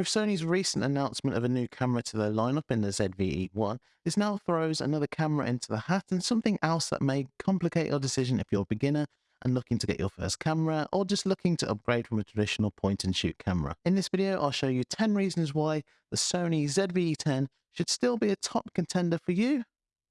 With Sony's recent announcement of a new camera to their lineup in the ZV-E1, this now throws another camera into the hat and something else that may complicate your decision if you're a beginner and looking to get your first camera or just looking to upgrade from a traditional point and shoot camera. In this video, I'll show you 10 reasons why the Sony ZV-E10 should still be a top contender for you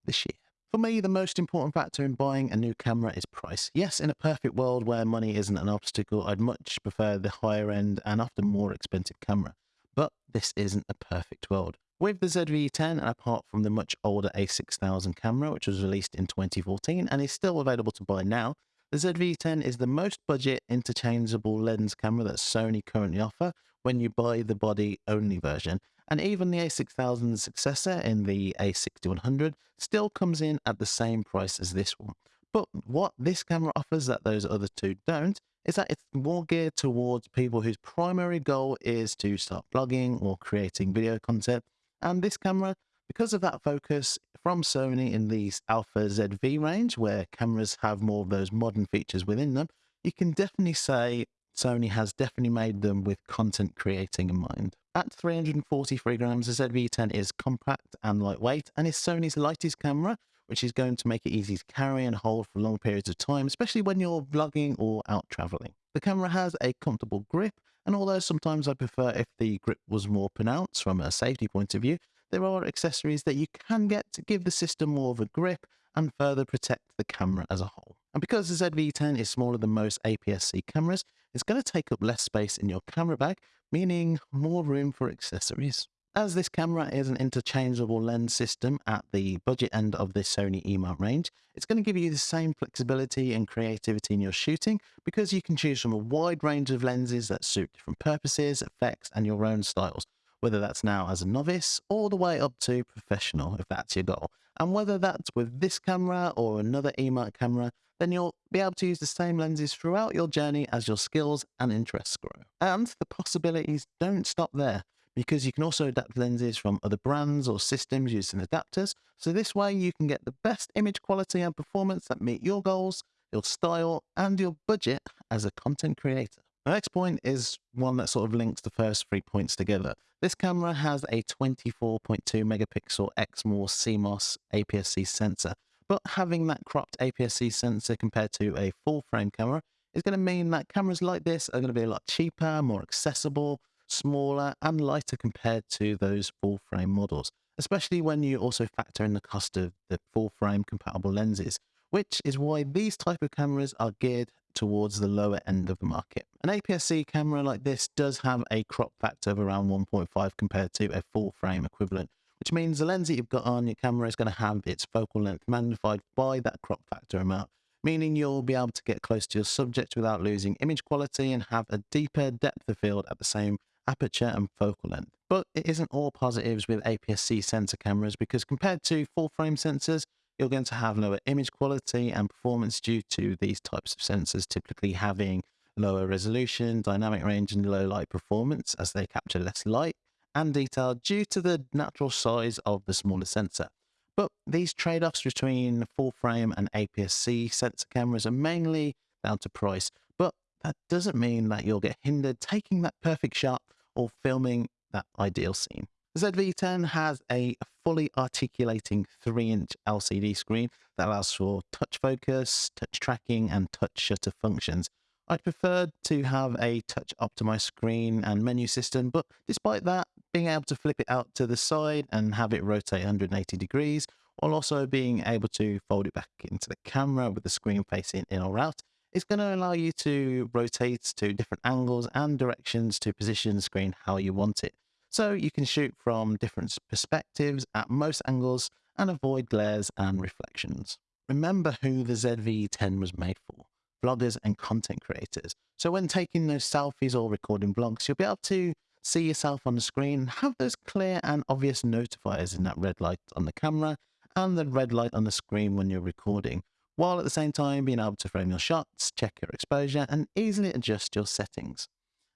this year. For me, the most important factor in buying a new camera is price. Yes, in a perfect world where money isn't an obstacle, I'd much prefer the higher end and often more expensive camera. But this isn't a perfect world. With the ZV-10, and apart from the much older a6000 camera, which was released in 2014 and is still available to buy now, the ZV-10 is the most budget interchangeable lens camera that Sony currently offer when you buy the body-only version, and even the a6000's successor in the a6100 still comes in at the same price as this one. But what this camera offers that those other two don't is that it's more geared towards people whose primary goal is to start blogging or creating video content. And this camera, because of that focus from Sony in the Alpha ZV range, where cameras have more of those modern features within them, you can definitely say Sony has definitely made them with content creating in mind. At 343 grams, the ZV-10 is compact and lightweight and is Sony's lightest camera, which is going to make it easy to carry and hold for long periods of time, especially when you're vlogging or out traveling. The camera has a comfortable grip, and although sometimes I prefer if the grip was more pronounced from a safety point of view, there are accessories that you can get to give the system more of a grip and further protect the camera as a whole. And because the ZV-10 is smaller than most APS-C cameras, it's going to take up less space in your camera bag, meaning more room for accessories. As this camera is an interchangeable lens system at the budget end of this Sony E-mount range, it's going to give you the same flexibility and creativity in your shooting because you can choose from a wide range of lenses that suit different purposes, effects, and your own styles, whether that's now as a novice all the way up to professional if that's your goal. And whether that's with this camera or another E-mount camera, then you'll be able to use the same lenses throughout your journey as your skills and interests grow. And the possibilities don't stop there because you can also adapt lenses from other brands or systems using adapters. So this way you can get the best image quality and performance that meet your goals, your style, and your budget as a content creator. The next point is one that sort of links the first three points together. This camera has a 24.2 megapixel Exmor CMOS APS-C sensor, but having that cropped APS-C sensor compared to a full frame camera is going to mean that cameras like this are going to be a lot cheaper, more accessible, smaller and lighter compared to those full frame models, especially when you also factor in the cost of the full frame compatible lenses, which is why these type of cameras are geared towards the lower end of the market. An APS-C camera like this does have a crop factor of around 1.5 compared to a full frame equivalent, which means the lens that you've got on your camera is going to have its focal length magnified by that crop factor amount, meaning you'll be able to get close to your subject without losing image quality and have a deeper depth of field at the same aperture and focal length. But it isn't all positives with APS-C sensor cameras because compared to full frame sensors, you're going to have lower image quality and performance due to these types of sensors typically having lower resolution, dynamic range, and low light performance as they capture less light and detail due to the natural size of the smaller sensor. But these trade-offs between full frame and APS-C sensor cameras are mainly down to price, but that doesn't mean that you'll get hindered taking that perfect shot or filming that ideal scene. The ZV-10 has a fully articulating 3-inch LCD screen that allows for touch focus, touch tracking, and touch shutter functions. I'd prefer to have a touch optimized screen and menu system, but despite that, being able to flip it out to the side and have it rotate 180 degrees, while also being able to fold it back into the camera with the screen facing in or out, is going to allow you to rotate to different angles and directions to position the screen how you want it. So you can shoot from different perspectives at most angles and avoid glares and reflections. Remember who the ZV-10 was made for, vloggers and content creators. So when taking those selfies or recording vlogs, you'll be able to see yourself on the screen, have those clear and obvious notifiers in that red light on the camera and the red light on the screen when you're recording, while at the same time being able to frame your shots, check your exposure, and easily adjust your settings.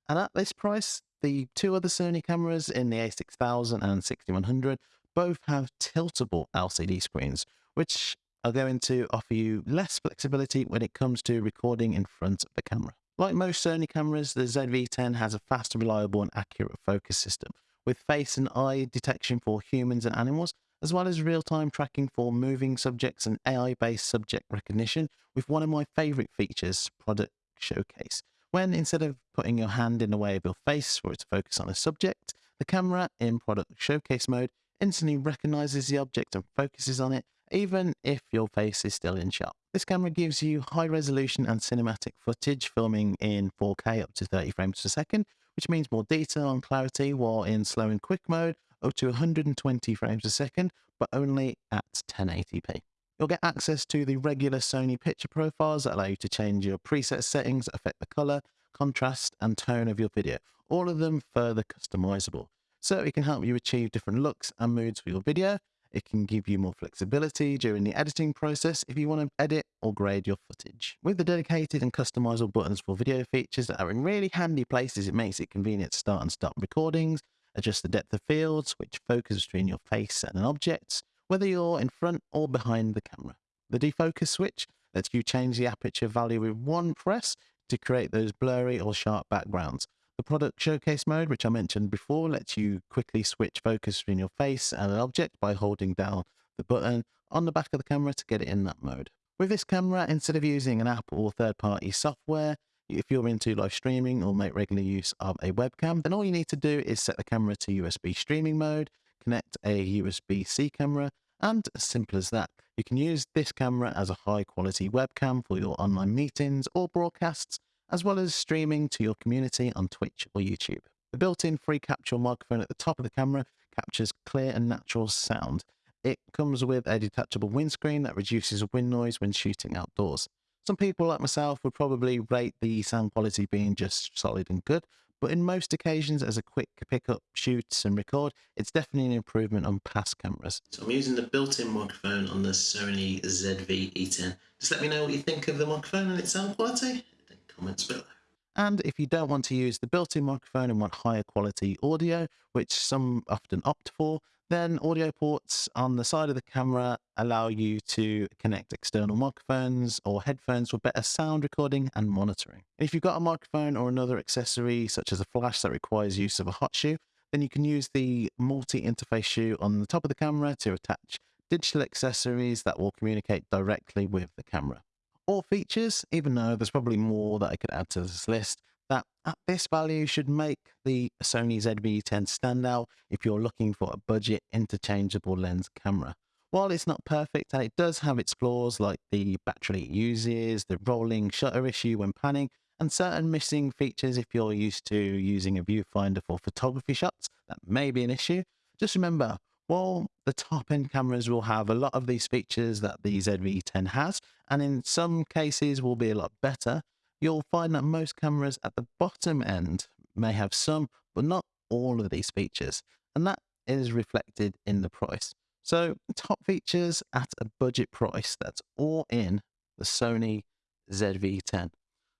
And at this price, the two other Sony cameras in the a6000 and 6100 both have tiltable LCD screens, which are going to offer you less flexibility when it comes to recording in front of the camera. Like most Sony cameras, the ZV-10 has a fast, reliable and accurate focus system, with face and eye detection for humans and animals, as well as real-time tracking for moving subjects and AI-based subject recognition, with one of my favourite features, Product Showcase. When instead of putting your hand in the way of your face for it to focus on a subject, the camera in Product Showcase mode instantly recognizes the object and focuses on it, even if your face is still in shot. This camera gives you high resolution and cinematic footage, filming in 4K up to 30 frames per second, which means more detail and clarity, while in slow and quick mode, up to 120 frames a second, but only at 1080p. You'll get access to the regular Sony picture profiles that allow you to change your preset settings affect the color, contrast, and tone of your video, all of them further customizable. So it can help you achieve different looks and moods for your video. It can give you more flexibility during the editing process if you want to edit or grade your footage. With the dedicated and customizable buttons for video features that are in really handy places, it makes it convenient to start and stop recordings, adjust the depth of field, switch focus between your face and an object, whether you're in front or behind the camera. The defocus switch lets you change the aperture value with one press to create those blurry or sharp backgrounds. The product showcase mode, which I mentioned before, lets you quickly switch focus between your face and an object by holding down the button on the back of the camera to get it in that mode. With this camera, instead of using an app or third-party software, if you're into live streaming or make regular use of a webcam, then all you need to do is set the camera to USB streaming mode, connect a USB-C camera, and as simple as that. You can use this camera as a high quality webcam for your online meetings or broadcasts, as well as streaming to your community on Twitch or YouTube. The built-in three-capsule microphone at the top of the camera captures clear and natural sound. It comes with a detachable windscreen that reduces wind noise when shooting outdoors. Some people like myself would probably rate the sound quality being just solid and good, but in most occasions as a quick pickup, shoot and record, it's definitely an improvement on past cameras. So I'm using the built-in microphone on the Sony ZV-E10. Just let me know what you think of the microphone and its sound quality in the comments below. And if you don't want to use the built-in microphone and want higher quality audio, which some often opt for, then audio ports on the side of the camera allow you to connect external microphones or headphones for better sound recording and monitoring. if you've got a microphone or another accessory, such as a flash that requires use of a hot shoe, then you can use the multi-interface shoe on the top of the camera to attach digital accessories that will communicate directly with the camera All features, even though there's probably more that I could add to this list, at this value should make the Sony ZV-10 stand out if you're looking for a budget interchangeable lens camera. While it's not perfect and it does have its flaws like the battery it uses, the rolling shutter issue when panning, and certain missing features if you're used to using a viewfinder for photography shots, that may be an issue. Just remember, while the top end cameras will have a lot of these features that the ZV-10 has, and in some cases will be a lot better, you'll find that most cameras at the bottom end may have some, but not all of these features, and that is reflected in the price. So top features at a budget price, that's all in the Sony ZV-10.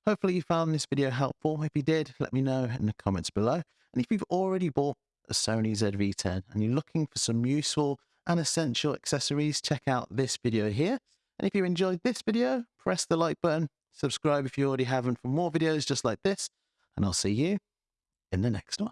Hopefully you found this video helpful. If you did, let me know in the comments below. And if you've already bought a Sony ZV-10 and you're looking for some useful and essential accessories, check out this video here. And if you enjoyed this video, press the like button, subscribe if you already haven't for more videos just like this, and I'll see you in the next one.